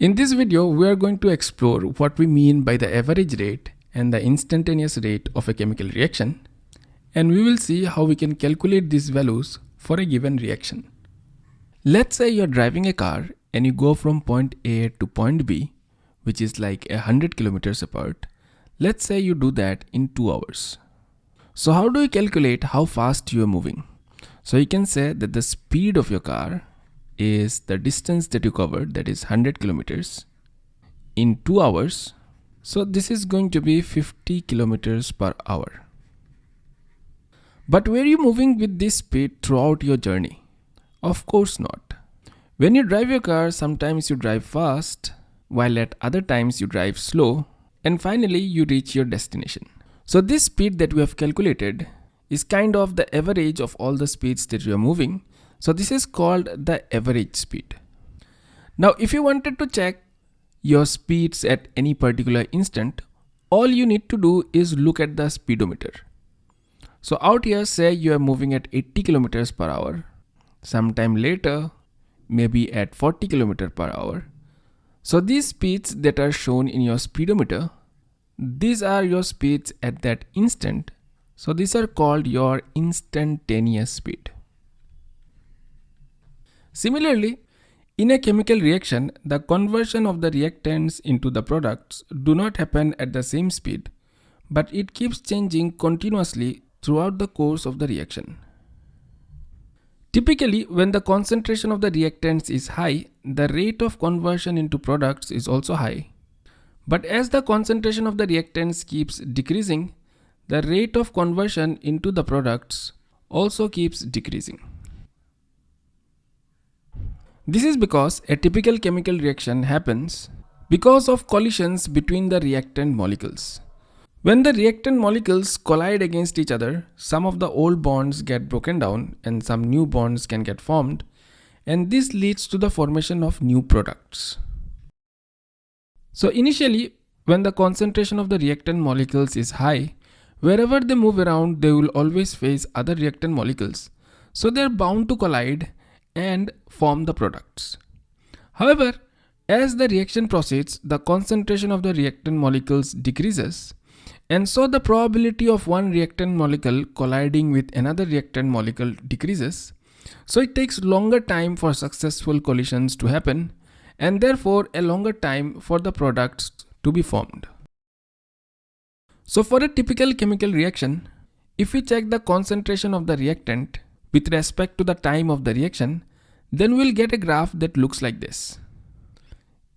In this video, we are going to explore what we mean by the average rate and the instantaneous rate of a chemical reaction. And we will see how we can calculate these values for a given reaction. Let's say you're driving a car and you go from point A to point B, which is like a hundred kilometers apart. Let's say you do that in two hours. So how do you calculate how fast you are moving? So you can say that the speed of your car is the distance that you covered that is 100 kilometers in 2 hours. So this is going to be 50 kilometers per hour. But were you moving with this speed throughout your journey? Of course not. When you drive your car sometimes you drive fast while at other times you drive slow and finally you reach your destination. So this speed that we have calculated is kind of the average of all the speeds that you are moving so this is called the average speed. Now if you wanted to check your speeds at any particular instant, all you need to do is look at the speedometer. So out here say you are moving at 80 kilometers per hour. Sometime later, maybe at 40 kilometers per hour. So these speeds that are shown in your speedometer, these are your speeds at that instant. So these are called your instantaneous speed. Similarly, in a chemical reaction, the conversion of the reactants into the products do not happen at the same speed, but it keeps changing continuously throughout the course of the reaction. Typically, when the concentration of the reactants is high, the rate of conversion into products is also high. But as the concentration of the reactants keeps decreasing, the rate of conversion into the products also keeps decreasing. This is because a typical chemical reaction happens because of collisions between the reactant molecules. When the reactant molecules collide against each other, some of the old bonds get broken down and some new bonds can get formed and this leads to the formation of new products. So initially, when the concentration of the reactant molecules is high, wherever they move around, they will always face other reactant molecules. So they're bound to collide and form the products. However, as the reaction proceeds, the concentration of the reactant molecules decreases and so the probability of one reactant molecule colliding with another reactant molecule decreases. So it takes longer time for successful collisions to happen and therefore a longer time for the products to be formed. So for a typical chemical reaction, if we check the concentration of the reactant with respect to the time of the reaction, then we'll get a graph that looks like this.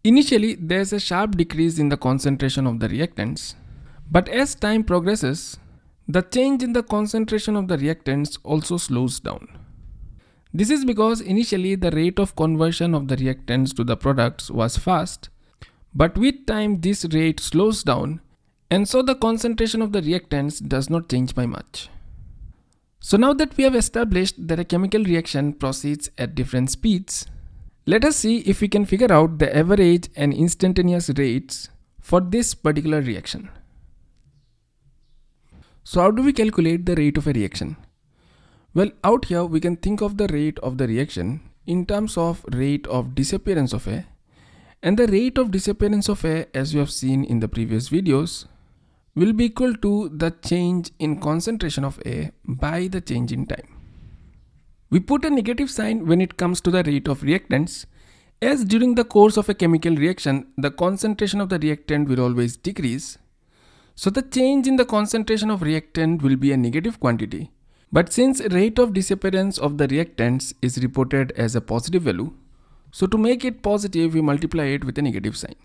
Initially, there's a sharp decrease in the concentration of the reactants, but as time progresses, the change in the concentration of the reactants also slows down. This is because initially the rate of conversion of the reactants to the products was fast, but with time this rate slows down and so the concentration of the reactants does not change by much. So now that we have established that a chemical reaction proceeds at different speeds, let us see if we can figure out the average and instantaneous rates for this particular reaction. So how do we calculate the rate of a reaction? Well, out here we can think of the rate of the reaction in terms of rate of disappearance of A and the rate of disappearance of A as we have seen in the previous videos will be equal to the change in concentration of A by the change in time. We put a negative sign when it comes to the rate of reactants as during the course of a chemical reaction, the concentration of the reactant will always decrease. So the change in the concentration of reactant will be a negative quantity. But since rate of disappearance of the reactants is reported as a positive value, so to make it positive, we multiply it with a negative sign.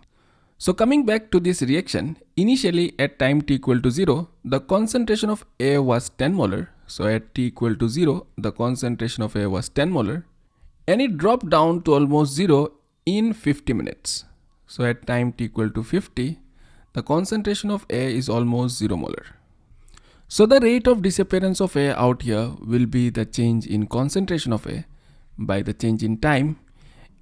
So coming back to this reaction, initially at time t equal to 0, the concentration of A was 10 molar. So at t equal to 0, the concentration of A was 10 molar and it dropped down to almost 0 in 50 minutes. So at time t equal to 50, the concentration of A is almost 0 molar. So the rate of disappearance of A out here will be the change in concentration of A by the change in time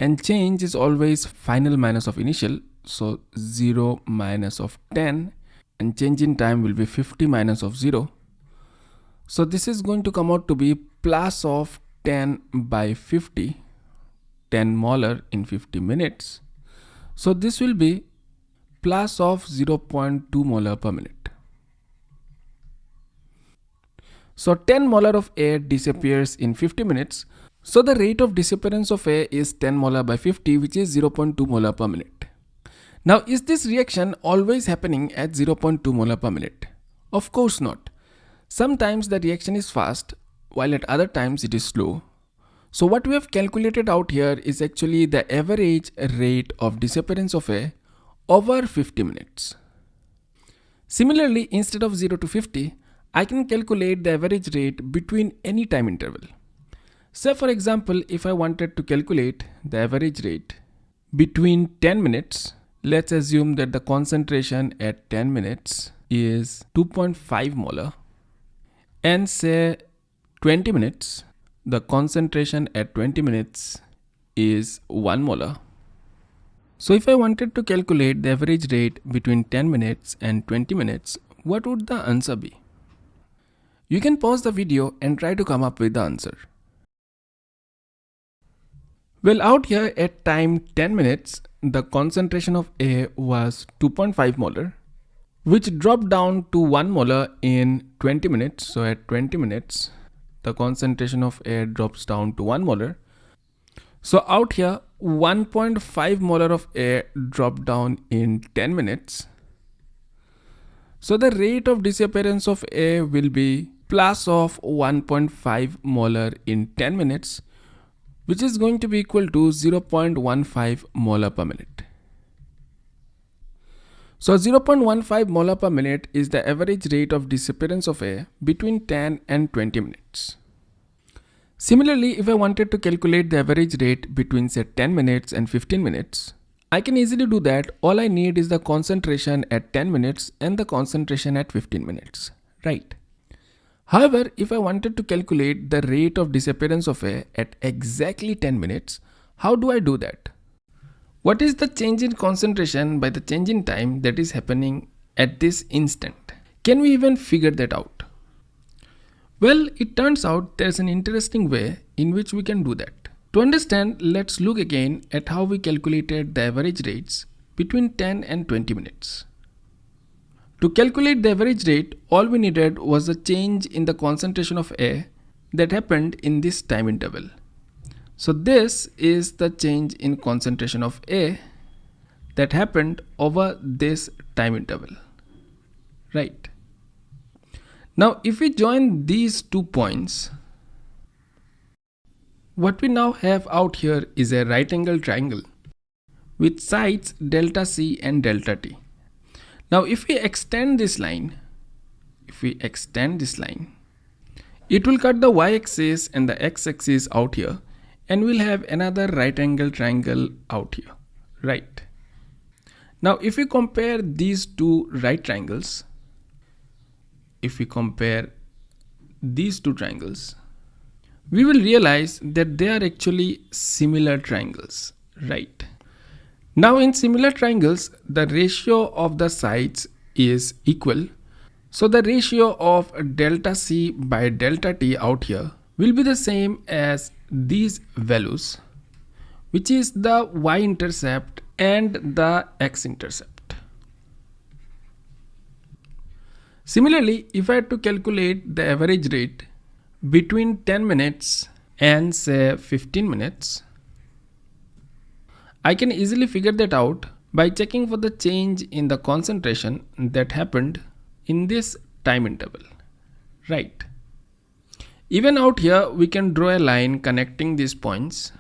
and change is always final minus of initial so 0 minus of 10 and change in time will be 50 minus of 0 so this is going to come out to be plus of 10 by 50 10 molar in 50 minutes So this will be plus of 0.2 molar per minute. So 10 molar of A disappears in 50 minutes. So the rate of disappearance of A is 10 molar by 50 which is 0.2 molar per minute. Now is this reaction always happening at 0.2 molar per minute? Of course not. Sometimes the reaction is fast while at other times it is slow. So what we have calculated out here is actually the average rate of disappearance of A over 50 minutes. Similarly, instead of 0 to 50, I can calculate the average rate between any time interval. Say for example, if I wanted to calculate the average rate between 10 minutes, let's assume that the concentration at 10 minutes is 2.5 molar and say 20 minutes, the concentration at 20 minutes is 1 molar. So if I wanted to calculate the average rate between 10 minutes and 20 minutes, what would the answer be? You can pause the video and try to come up with the answer. Well out here at time 10 minutes, the concentration of A was 2.5 molar, which dropped down to 1 molar in 20 minutes. So at 20 minutes, the concentration of A drops down to 1 molar. So out here, 1.5 molar of A dropped down in 10 minutes. So the rate of disappearance of A will be plus of 1.5 molar in 10 minutes which is going to be equal to 0.15 molar per minute. So 0.15 molar per minute is the average rate of disappearance of A between 10 and 20 minutes. Similarly, if I wanted to calculate the average rate between say 10 minutes and 15 minutes, I can easily do that. All I need is the concentration at 10 minutes and the concentration at 15 minutes, right? However, if I wanted to calculate the rate of disappearance of A at exactly 10 minutes, how do I do that? What is the change in concentration by the change in time that is happening at this instant? Can we even figure that out? Well, it turns out there's an interesting way in which we can do that. To understand, let's look again at how we calculated the average rates between 10 and 20 minutes. To calculate the average rate, all we needed was a change in the concentration of A that happened in this time interval. So this is the change in concentration of A that happened over this time interval, right? Now if we join these two points, what we now have out here is a right angle triangle with sides delta C and delta T. Now if we extend this line, if we extend this line, it will cut the y-axis and the x-axis out here and we'll have another right angle triangle out here, right? Now if we compare these two right triangles, if we compare these two triangles, we will realize that they are actually similar triangles, right? Now in similar triangles, the ratio of the sides is equal. So the ratio of delta C by delta T out here will be the same as these values, which is the y-intercept and the x-intercept. Similarly, if I had to calculate the average rate between 10 minutes and say 15 minutes, I can easily figure that out by checking for the change in the concentration that happened in this time interval, right? Even out here, we can draw a line connecting these points.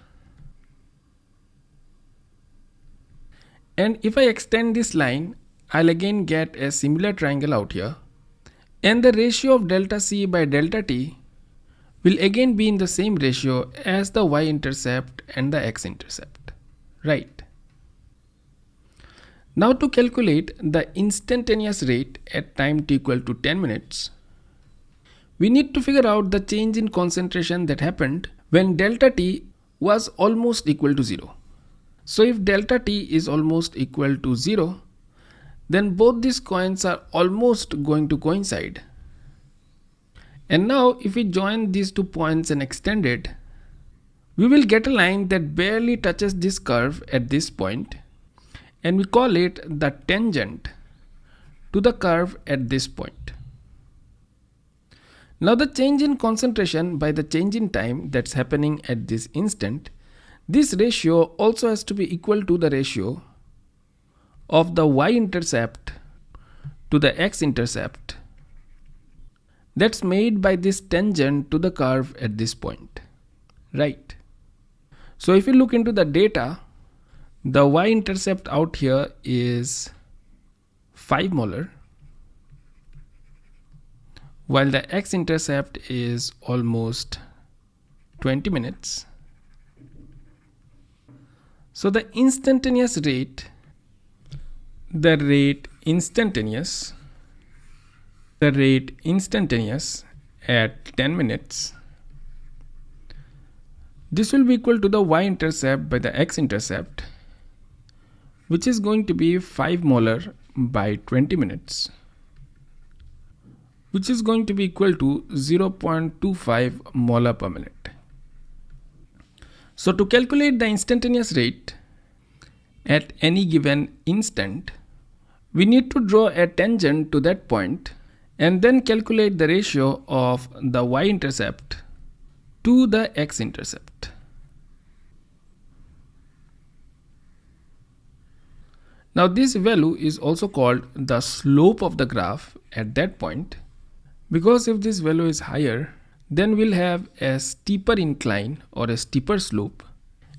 And if I extend this line, I'll again get a similar triangle out here. And the ratio of delta C by delta T will again be in the same ratio as the y-intercept and the x-intercept right. Now to calculate the instantaneous rate at time t equal to 10 minutes, we need to figure out the change in concentration that happened when delta t was almost equal to 0. So if delta t is almost equal to 0, then both these coins are almost going to coincide. And now if we join these two points and extend it, we will get a line that barely touches this curve at this point and we call it the tangent to the curve at this point. Now the change in concentration by the change in time that's happening at this instant, this ratio also has to be equal to the ratio of the y-intercept to the x-intercept that's made by this tangent to the curve at this point, right? So if you look into the data, the y-intercept out here is 5 molar while the x-intercept is almost 20 minutes. So the instantaneous rate, the rate instantaneous, the rate instantaneous at 10 minutes, this will be equal to the y-intercept by the x-intercept, which is going to be 5 molar by 20 minutes which is going to be equal to 0.25 molar per minute. So to calculate the instantaneous rate at any given instant, we need to draw a tangent to that point and then calculate the ratio of the y-intercept to the x-intercept. Now this value is also called the slope of the graph at that point because if this value is higher, then we'll have a steeper incline or a steeper slope.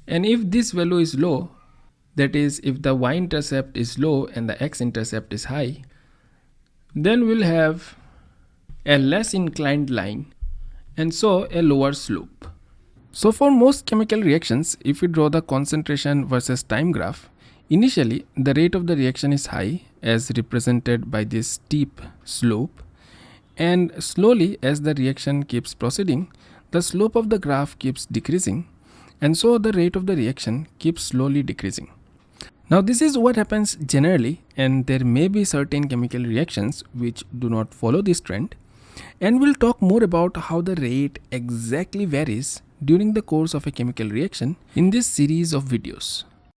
And if this value is low, that is if the y-intercept is low and the x-intercept is high, then we'll have a less inclined line and so a lower slope. So for most chemical reactions, if we draw the concentration versus time graph, initially the rate of the reaction is high as represented by this steep slope and slowly as the reaction keeps proceeding the slope of the graph keeps decreasing and so the rate of the reaction keeps slowly decreasing. Now this is what happens generally and there may be certain chemical reactions which do not follow this trend and we'll talk more about how the rate exactly varies during the course of a chemical reaction in this series of videos.